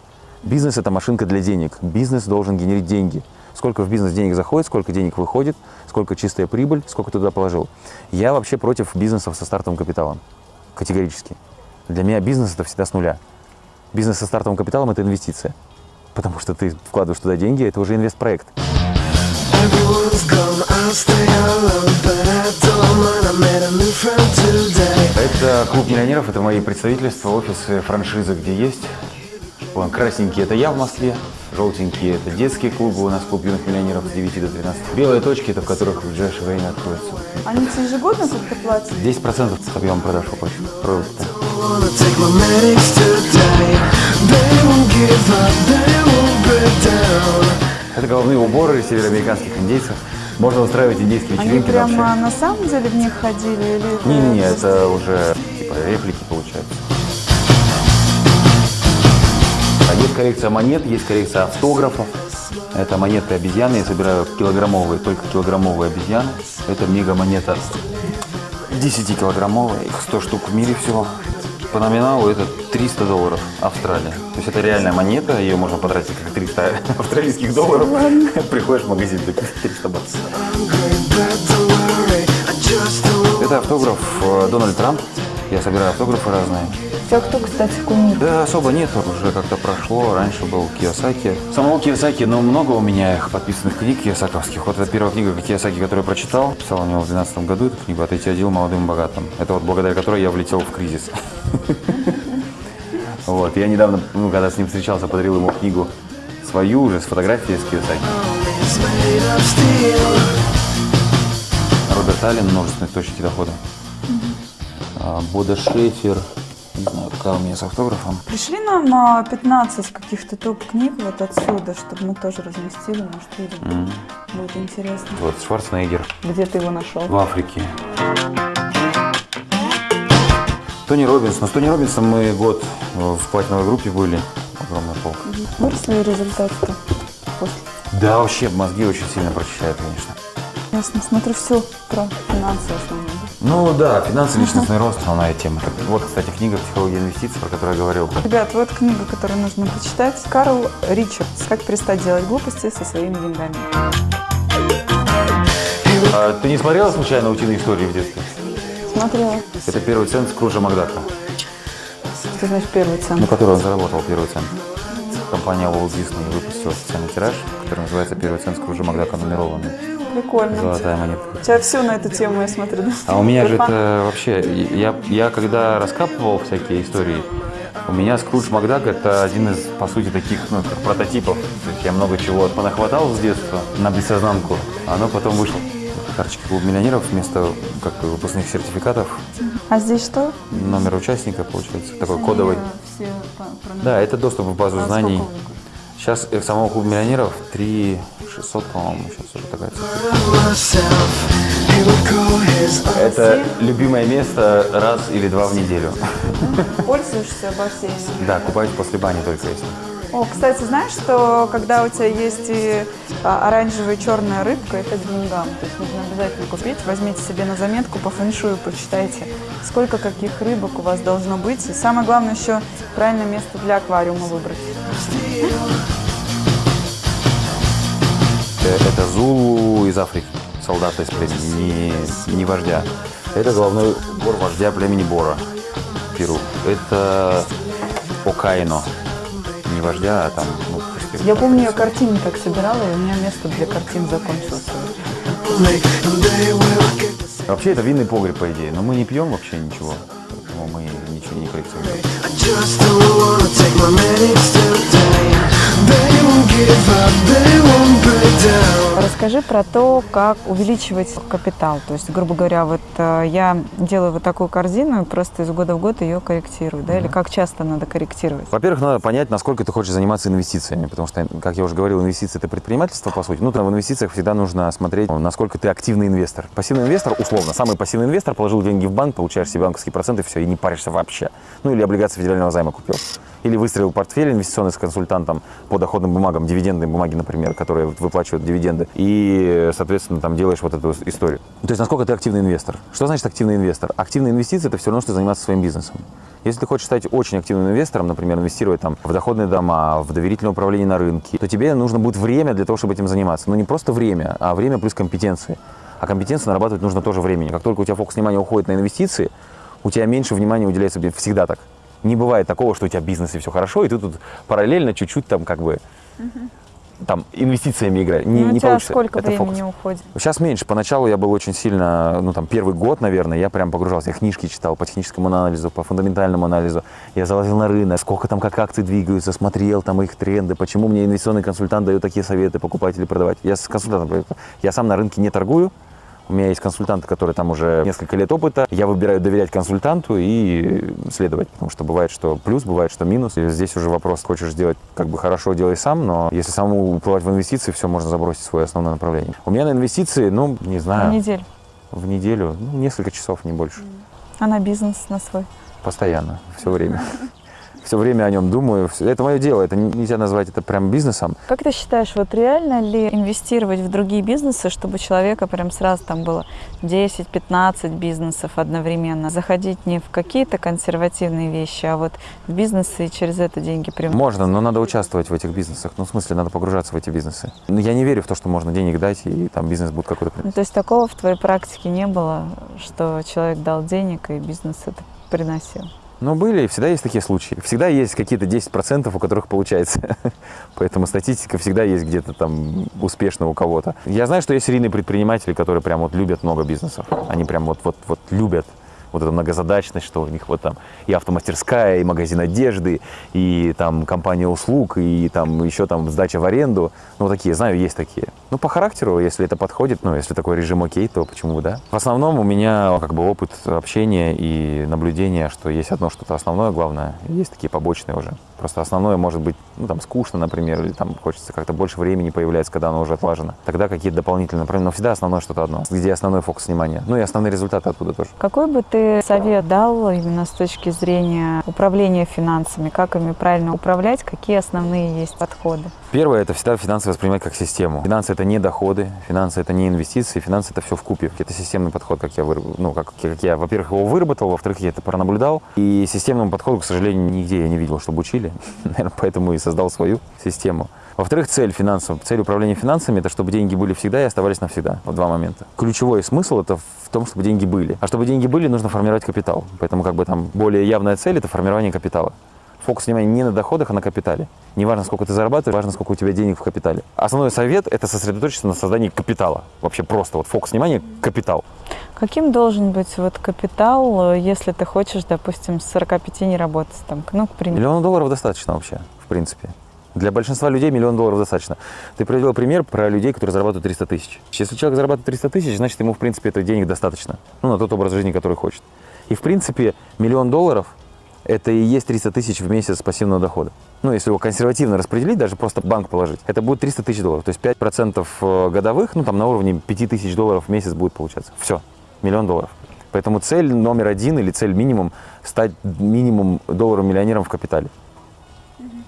Бизнес – это машинка для денег. Бизнес должен генерить деньги. Сколько в бизнес денег заходит, сколько денег выходит, сколько чистая прибыль, сколько туда положил. Я вообще против бизнесов со стартовым капиталом. Категорически. Для меня бизнес – это всегда с нуля. Бизнес со стартовым капиталом – это инвестиция. Потому что ты вкладываешь туда деньги, это уже инвестпроект. Это клуб миллионеров, это мои представительства, офисы, франшизы, где есть. Вон, красненькие – это я в Москве, желтенькие – это детские клубы, у нас клуб юных миллионеров с 9 до 13. Белые точки – это в которых в ближайшее время откроются. Они ежегодно как-то платят? 10% с объемом продаж уплачу. Продукта. Это головные уборы североамериканских индейцев. Можно устраивать индейские Они вечеринки прямо вообще. на самом деле в них ходили Не-не-не, это уже типа реплики получаются. А есть коллекция монет, есть коллекция автографов. Это монеты обезьяны. Я собираю килограммовые, только килограммовые обезьяны. Это мега монета 10-килограммовая. Их 100 штук в мире всего. По номиналу это 300 долларов Австралия. То есть это реальная монета, ее можно потратить как 300 австралийских долларов. Приходишь в магазин, ты 300 баксов. Это автограф э, Дональд Трамп. Я собираю автографы разные. У тебя кто, кстати, кумир? Да, особо нет, уже как-то прошло. Раньше был Кiyosaki. Самого Кiyosaki, но много у меня их подписанных книг киосаковских. Вот это первая книга Кiyosaki, которую я прочитал. Писал у него в 2012 году эту книгу «Отойти от дел молодым и богатым». Это вот благодаря которой я влетел в кризис. Вот, я недавно, ну, когда с ним встречался, подарил ему книгу свою уже с фотографией с steel. Роберт Аллен, множественные источники дохода. А, Бода Шефер, не знаю, какая у меня с автографом. Пришли нам а, 15 каких-то топ-книг вот отсюда, чтобы мы тоже разместили, может, людям будет интересно. Вот, Шварценеггер Где ты его нашел? в Африке. Тони Робинс. Но с Тони Робинсом мы год в платиновой группе были. Огромная полка. Выросли результаты-то после? Да, вообще мозги очень сильно прочищают, конечно. Ясно, смотрю все про финансы в основном. Ну да, финансы, личностный рост, основная тема. Вот, кстати, книга «Психология инвестиций», про которую я говорил. Ребят, вот книга, которую нужно почитать. Карл Ричардс «Как перестать делать глупости со своими деньгами». А, ты не смотрела случайно «Утиные истории» в детстве? Смотрела. Это первый цент Скруджа Макдака. Что значит первый Ну, цент? который он заработал, первый цент. Компания Walt Disney выпустила специальный тираж, который называется «Первый цент Скруджа Макдака нумерованный». Прикольно. Золотая монета. У тебя все на эту тему, я смотрю. А у меня же это вообще, я, я когда раскапывал всякие истории, у меня Скрудж Макдак это один из, по сути, таких ну, как прототипов. То есть я много чего понахватал с детства на бессознанку, а оно потом вышло. Карточки клуб миллионеров вместо как бы, выпускных сертификатов, А здесь что? номер участника, получается, такой кодовый. Все Да, это доступ в базу А знаний. сколько Сейчас э, самого клуба миллионеров 3 600, по-моему, сейчас уже такая цифра. Это любимое место раз или два в неделю. Пользуешься бассейном? Да, купаюсь после бани только если. О, кстати, знаешь, что когда у тебя есть и а, оранжевая и черная рыбка, это деньгам. То есть нужно обязательно купить. Возьмите себе на заметку по фэншую, почитайте, сколько каких рыбок у вас должно быть. И самое главное еще правильное место для аквариума выбрать. Э, Это Зулу из Африки, солдата из племени, не, не вождя. Это головной убор вождя племени Бора, Перу. Это Окайно, не вождя, а там, ну, Я помню, я картины так собирала, и у меня место для картин закончилось. Вообще это винный погреб, по идее, но мы не пьем вообще ничего, поэтому мы ничего не коллекционируем. Расскажи про то, как увеличивать капитал. То есть, грубо говоря, вот э, я делаю вот такую корзину и просто из года в год ее корректирую, да? Или как часто надо корректировать? Во-первых, надо понять, насколько ты хочешь заниматься инвестициями, потому что, как я уже говорил, инвестиции – это предпринимательство, по сути. Ну, в инвестициях всегда нужно смотреть, насколько ты активный инвестор. Пассивный инвестор, условно, самый пассивный инвестор, положил деньги в банк, получаешь себе банковские проценты, все, и не паришься вообще. Ну, или облигации федерального займа купил. Или выстроил портфель инвестиционный с консультантом по доходным бумагам, дивидендные бумаги, например, которые выплачивают дивиденды. И, соответственно, там делаешь вот эту историю. То есть, насколько ты активный инвестор. Что значит активный инвестор? Активные инвестиции – это все равно, что заниматься своим бизнесом. Если ты хочешь стать очень активным инвестором, например, инвестировать там в доходные дома, в доверительное управление на рынке, то тебе нужно будет время для того, чтобы этим заниматься. Но не просто время, а время плюс компетенции. А компетенции нарабатывать нужно тоже времени. Как только у тебя фокус внимания уходит на инвестиции, у тебя меньше внимания уделяется всегда так. Не бывает такого, что у тебя бизнес и все хорошо, и ты тут параллельно чуть-чуть там как бы там инвестициями играешь. Не, Ну, не получится. сколько Это времени фокус. уходит? Сейчас меньше. Поначалу я был очень сильно, ну там первый год, наверное, я прям погружался. Я книжки читал по техническому анализу, по фундаментальному анализу. Я залазил на рынок, сколько там как акции двигаются, смотрел там их тренды, почему мне инвестиционный консультант дает такие советы покупать или продавать. Я с консультантом, я сам на рынке не торгую, у меня есть консультанты, которые там уже несколько лет опыта. Я выбираю доверять консультанту и следовать, потому что бывает, что плюс, бывает, что минус. И здесь уже вопрос, хочешь сделать как бы хорошо, делай сам, но если самому уплывать в инвестиции, все, можно забросить свое основное направление. У меня на инвестиции, ну, не На знаю, неделю. в неделю, ну, несколько часов, не больше. А на бизнес на свой? Постоянно, все время. Все время о нем думаю. Это мое дело, это не- нельзя назвать это прям бизнесом. Как ты считаешь, вот реально ли инвестировать в другие бизнесы, чтобы у человека прям сразу там было 10-15 бизнесов одновременно? Заходить не в какие-то консервативные вещи, а вот в бизнесы и через это деньги привносить? Можно, но надо участвовать в этих бизнесах. Ну, в смысле, надо погружаться в эти бизнесы. Но я не верю в то, что можно денег дать, и там бизнес будет какой-то... Ну, то есть такого в твоей практике не было, что человек дал денег и бизнес это приносил? Ну, были, всегда есть такие случаи. Всегда есть какие-то 10%, у которых получается. Поэтому статистика всегда есть где-то там успешно у кого-то. Я знаю, что есть серийные предприниматели, которые прям вот любят много бизнесов. Они прям вот, вот, вот любят вот эту многозадачность, что у них вот там и автомастерская, и магазин одежды, и там компания услуг, и там еще там сдача в аренду. Ну, такие, знаю, есть такие. Ну, по характеру, если это подходит, ну, если такой режим окей, то почему бы, да? В основном у меня как бы опыт общения и наблюдения, что есть одно что-то основное, главное, есть такие побочные уже Просто основное может быть, ну, там, скучно, например, или там хочется как-то больше времени появляется, когда оно уже отлажено. Тогда какие-то дополнительные направления, но всегда основное что-то одно, где основной фокус внимания. Ну и основные результаты оттуда тоже. Какой бы ты совет дал именно с точки зрения управления финансами? Как ими правильно управлять? Какие основные есть подходы? Первое – это всегда финансы воспринимать как систему. Финансы – это не доходы, финансы – это не инвестиции, финансы – это все в купе. Это системный подход, как я, выраб- ну, как, как я, во-первых, его выработал, во-вторых, я это пронаблюдал. И системному подходу, к сожалению, нигде я не видел, чтобы учили. Наверное, поэтому и создал свою систему. Во-вторых, цель финансов, цель управления финансами – это чтобы деньги были всегда и оставались навсегда. Вот два момента. Ключевой смысл – это в том, чтобы деньги были. А чтобы деньги были, нужно формировать капитал. Поэтому как бы там более явная цель – это формирование капитала. Фокус внимания не на доходах, а на капитале. Не важно, сколько ты зарабатываешь, важно, сколько у тебя денег в капитале. Основной совет – это сосредоточиться на создании капитала. Вообще просто вот фокус внимания – капитал. Каким должен быть вот капитал, э, если ты хочешь, допустим, с 45 не работать? Там, ну, к примеру. Миллион долларов достаточно вообще, в принципе. Для большинства людей миллион долларов достаточно. Ты привел пример про людей, которые зарабатывают 300 тысяч. Если человек зарабатывает 300 тысяч, значит, ему, в принципе, это денег достаточно. Ну, на тот образ жизни, который хочет. И, в принципе, миллион долларов – это и есть 300 тысяч в месяц пассивного дохода. Ну, если его консервативно распределить, даже просто банк положить, это будет 300 тысяч долларов. То есть 5% годовых, ну, там на уровне 5 тысяч долларов в месяц будет получаться. Все, миллион долларов. Поэтому цель номер один или цель минимум – стать минимум долларовым миллионером в капитале.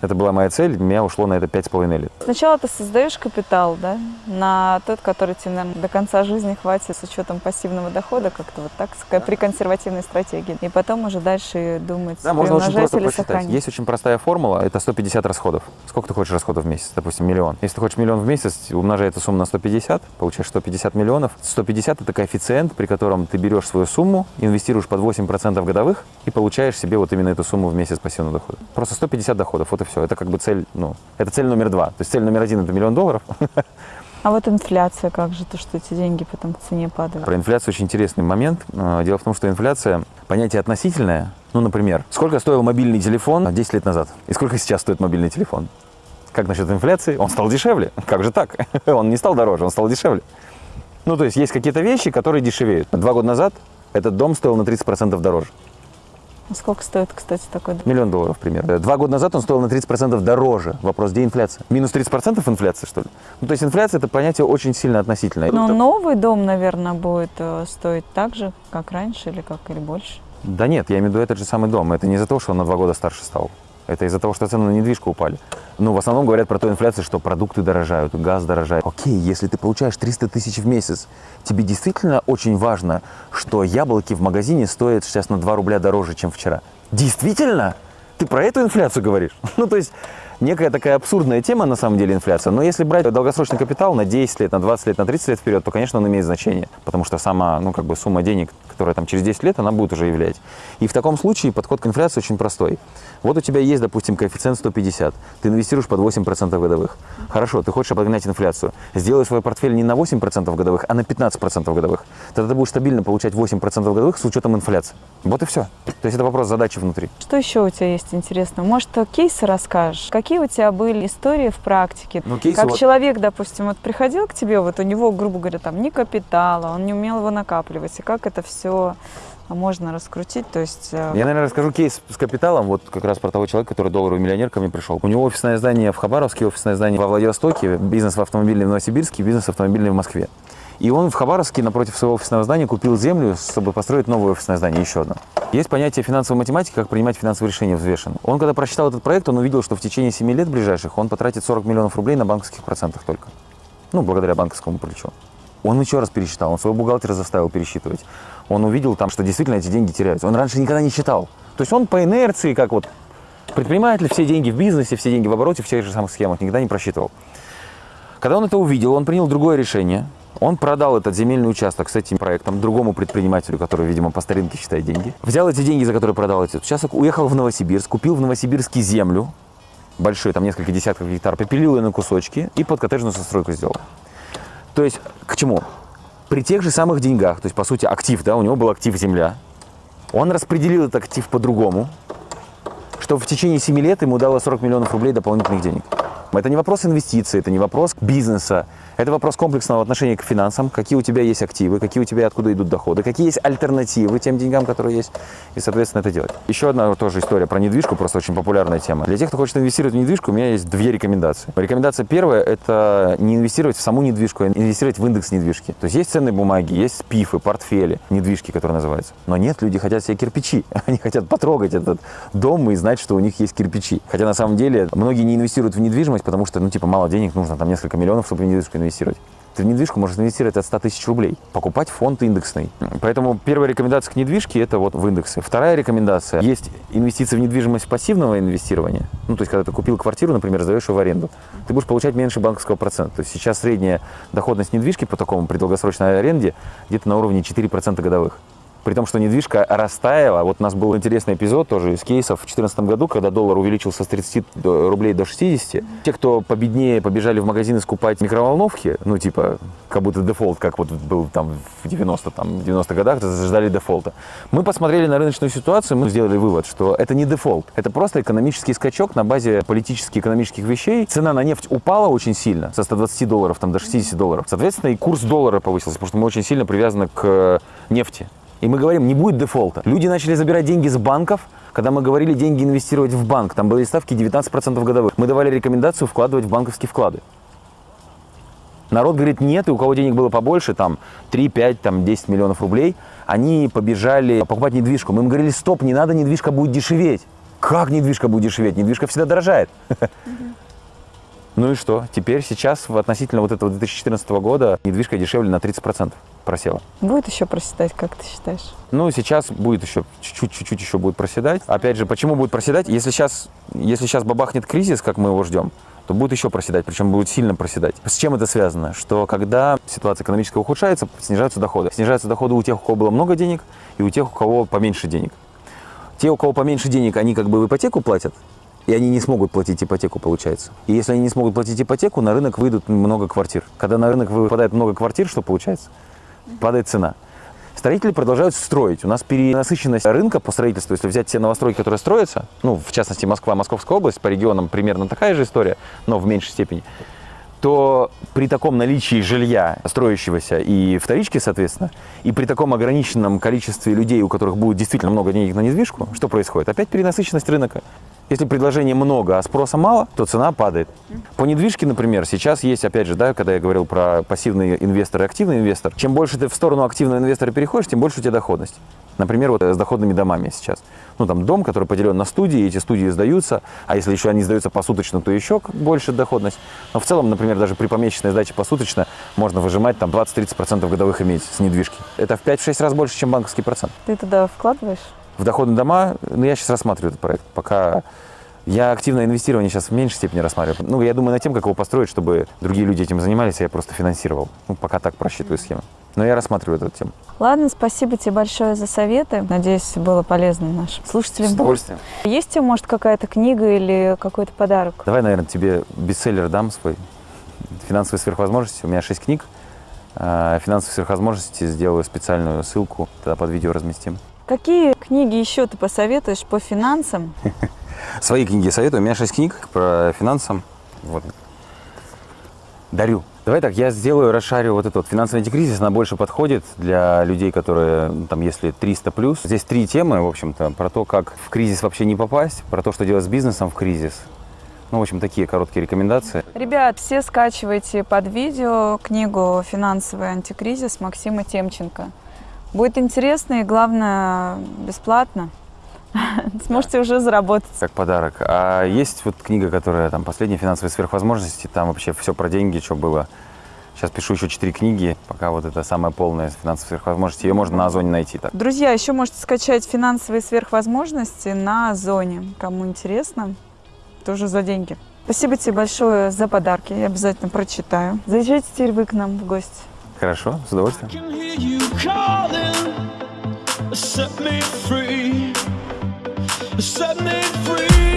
Это была моя цель, у меня ушло на это пять с половиной лет. Сначала ты создаешь капитал, да, на тот, который тебе, наверное, до конца жизни хватит с учетом пассивного дохода, как-то вот так, с- при консервативной стратегии. И потом уже дальше думать, Да, можно очень просто посчитать. сохранить. Есть очень простая формула, это 150 расходов. Сколько ты хочешь расходов в месяц? Допустим, миллион. Если ты хочешь миллион в месяц, умножай эту сумму на 150, получаешь 150 миллионов. 150 – это коэффициент, при котором ты берешь свою сумму, инвестируешь под 8% годовых и получаешь себе вот именно эту сумму в месяц пассивного дохода. Просто 150 доходов, вот и все. Это как бы цель, ну, это цель номер два. То есть цель номер один – это миллион долларов. А вот инфляция, как же то, что эти деньги потом в цене падают? Про инфляцию очень интересный момент. Э, Дело в том, что инфляция – понятие относительное. Ну, например, сколько стоил мобильный телефон 10 лет назад и сколько сейчас стоит мобильный телефон? Как насчет инфляции? Он стал дешевле. Как же так? Он не стал дороже, он стал дешевле. Ну, то есть есть какие-то вещи, которые дешевеют. Два года назад этот дом стоил на 30% дороже. А Сколько стоит, кстати, такой дом? Миллион долларов, примерно. Два года назад он стоил на 30% дороже. Вопрос, где инфляция? Минус 30% инфляция, что ли? Ну, то есть инфляция – это понятие очень сильно относительное. Но Это- новый дом, наверное, будет э, стоить так же, как раньше, или как, или больше. Да нет, я имею в виду этот же самый дом. Это не из-за того, что он на два года старше стал. Это из-за того, что цены на недвижку упали. Ну, в основном говорят про ту инфляцию, что продукты дорожают, газ дорожает. Окей, если ты получаешь 300 тысяч в месяц, тебе действительно очень важно, что яблоки в магазине стоят сейчас на 2 рубля дороже, чем вчера. Действительно? Ты про эту инфляцию говоришь? Ну, то есть, некая такая абсурдная тема, на самом деле, инфляция. Но если брать долгосрочный капитал на 10 лет, на 20 лет, на 30 лет вперед, то, конечно, он имеет значение. Потому что сама, ну, как бы сумма денег, которая там через 10 лет, она будет уже являть. И в таком случае подход к инфляции очень простой. Вот у тебя есть, допустим, коэффициент 150. Ты инвестируешь под 8% годовых. Хорошо, ты хочешь обогнать инфляцию. Сделай свой портфель не на 8% годовых, а на 15% годовых. Тогда ты будешь стабильно получать 8% годовых с учетом инфляции. Вот и все. То есть это вопрос задачи внутри. Что еще у тебя есть интересного? Может, кейсы расскажешь? Какие у тебя были истории в практике? Ну, кейсы как вот- человек, допустим, вот приходил к тебе, вот у него, грубо говоря, там ни капитала, он не умел его накапливать, и как это все можно раскрутить? То есть э, Я, наверное, расскажу кейс с капиталом, вот как раз про того человека, который долларовый миллионер ко мне пришел. У него офисное здание в Хабаровске, офисное здание во Владивостоке, бизнес в автомобильный в Новосибирске, бизнес автомобильный в Москве. И он в Хабаровске напротив своего офисного здания купил землю, чтобы построить новое офисное здание, еще одно. Есть понятие финансовой математики, как принимать финансовые решения взвешенно. Он, когда прочитал этот проект, он увидел, что в течение 7 лет ближайших он потратит 40 миллионов рублей на банковских процентах только. Ну, благодаря банковскому плечу. Он еще раз пересчитал, он своего бухгалтера заставил пересчитывать. Он увидел там, что действительно эти деньги теряются. Он раньше никогда не считал. То есть он по инерции, как вот предприниматель, все деньги в бизнесе, все деньги в обороте, в тех же самых схемах, никогда не просчитывал. Когда он это увидел, он принял другое решение. Он продал этот земельный участок с этим проектом другому предпринимателю, который, видимо, по старинке считает деньги. Взял эти деньги, за которые продал этот участок, уехал в Новосибирск, купил в Новосибирске землю, большую, там несколько десятков гектар, попилил ее на кусочки и под коттеджную застройку сделал. То есть к чему? При тех же самых деньгах, то есть по сути актив, да, у него был актив земля, он распределил этот актив по-другому, что в течение 7 лет ему дало 40 миллионов рублей дополнительных денег. Это не вопрос инвестиций, это не вопрос бизнеса, Это вопрос комплексного отношения к финансам, какие у тебя есть активы, какие у тебя откуда идут доходы, какие есть альтернативы тем деньгам, которые есть, и, соответственно, это делать. Еще одна тоже история про недвижку, просто очень популярная тема. Для тех, кто хочет инвестировать в недвижку, у меня есть две рекомендации. Рекомендация первая – это не инвестировать в саму недвижку, а инвестировать в индекс недвижки. То есть есть ценные бумаги, есть пифы, портфели, недвижки, которые называются. Но нет, люди хотят себе кирпичи. Они хотят потрогать этот дом и знать, что у них есть кирпичи. Хотя на самом деле многие не инвестируют в недвижимость, потому что, ну, типа, мало денег нужно, там несколько миллионов, чтобы в недвижку инвестировать. Ты в недвижку можешь инвестировать от 100 тысяч рублей, покупать фонд индексный. Поэтому первая рекомендация к недвижке – это вот в индексы. Вторая рекомендация – есть инвестиции в недвижимость пассивного инвестирования. Ну, то есть, когда ты купил квартиру, например, сдаешь ее в аренду, ты будешь получать меньше банковского процента. То есть сейчас средняя доходность недвижки по такому при долгосрочной аренде где-то на уровне 4% годовых при том, что недвижка растаяла. Вот у нас был интересный эпизод тоже из кейсов в 2014 году, когда доллар увеличился с 30 рублей до 60. Те, кто победнее побежали в магазины скупать микроволновки, ну, типа, как будто дефолт, как вот был там в 90 там, 90 годах, ждали дефолта. Мы посмотрели на рыночную ситуацию, мы сделали вывод, что это не дефолт, это просто экономический скачок на базе политических экономических вещей. Цена на нефть упала очень сильно, со 120 долларов там, до 60 долларов. Соответственно, и курс доллара повысился, потому что мы очень сильно привязаны к нефти. И мы говорим, не будет дефолта. Люди начали забирать деньги с банков, когда мы говорили деньги инвестировать в банк. Там были ставки 19% годовых. Мы давали рекомендацию вкладывать в банковские вклады. Народ говорит нет, и у кого денег было побольше, там 3, 5, там 10 миллионов рублей, они побежали покупать недвижку. Мы им говорили, стоп, не надо, недвижка будет дешеветь. Как недвижка будет дешеветь? Недвижка всегда дорожает. Ну и что? Теперь сейчас относительно вот этого 2014 года недвижка дешевле на 30% просела. Будет еще проседать, как ты считаешь? Ну, сейчас будет еще, чуть-чуть еще будет проседать. Опять же, почему будет проседать? Если сейчас, если сейчас бабахнет кризис, как мы его ждем, то будет еще проседать, причем будет сильно проседать. С чем это связано? Что когда ситуация экономическая ухудшается, снижаются доходы. Снижаются доходы у тех, у кого было много денег, и у тех, у кого поменьше денег. Те, у кого поменьше денег, они как бы в ипотеку платят, и они не смогут платить ипотеку, получается. И если они не смогут платить ипотеку, на рынок выйдут много квартир. Когда на рынок выпадает много квартир, что получается? Падает цена. Строители продолжают строить. У нас перенасыщенность рынка по строительству, если взять те новостройки, которые строятся, ну, в частности, Москва, Московская область, по регионам примерно такая же история, но в меньшей степени, то при таком наличии жилья, строящегося и вторички, соответственно, и при таком ограниченном количестве людей, у которых будет действительно много денег на недвижку, что происходит? Опять перенасыщенность рынка. Если предложения много, а спроса мало, то цена падает. По недвижке, например, сейчас есть, опять же, да, когда я говорил про пассивный инвестор и активный инвестор, чем больше ты в сторону активного инвестора переходишь, тем больше у тебя доходность. Например, вот с доходными домами сейчас. Ну, там дом, который поделен на студии, эти студии сдаются, а если еще они сдаются посуточно, то еще больше доходность. Но в целом, например, даже при помесячной сдаче посуточно можно выжимать там 20-30% годовых иметь с недвижки. Это в 5-6 раз больше, чем банковский процент. Ты туда вкладываешь? в доходные дома, ну, я сейчас рассматриваю этот проект, пока я активное инвестирование сейчас в меньшей степени рассматриваю. Ну, я думаю над тем, как его построить, чтобы другие люди этим занимались, а я просто финансировал. Ну, пока так просчитываю схему. Но я рассматриваю эту тему. Ладно, спасибо тебе большое за советы. Надеюсь, было полезно нашим слушателям. С удовольствием. Есть у тебя, может, какая-то книга или какой-то подарок? Давай, наверное, тебе бестселлер дам свой. «Финансовые сверхвозможности». У меня шесть книг. А, «Финансовые сверхвозможности» сделаю специальную ссылку, тогда под видео разместим. Какие книги еще ты посоветуешь по финансам? Свои книги советую. У меня шесть книг про финансы. Вот. Дарю. Давай так, я сделаю, расшарю вот этот финансовый антикризис, она больше подходит для людей, которые, там, если 300 плюс. Здесь три темы, в общем-то, про то, как в кризис вообще не попасть, про то, что делать с бизнесом в кризис. Ну, в общем, такие короткие рекомендации. Ребят, все скачивайте под видео книгу «Финансовый антикризис» Максима Темченко. Будет интересно и, главное, бесплатно. Сможете уже заработать. Как подарок. А есть вот книга, которая там «Последние финансовые сверхвозможности», там вообще все про деньги, что было. Сейчас пишу еще четыре книги, пока вот это самая полная финансовые сверхвозможности. Ее можно на Озоне найти. Так. Друзья, еще можете скачать финансовые сверхвозможности на Озоне. Кому интересно, тоже за деньги. Спасибо тебе большое за подарки. Я обязательно прочитаю. Заезжайте теперь вы к нам в гости. Хорошо, с удовольствием. set me free, Set me free.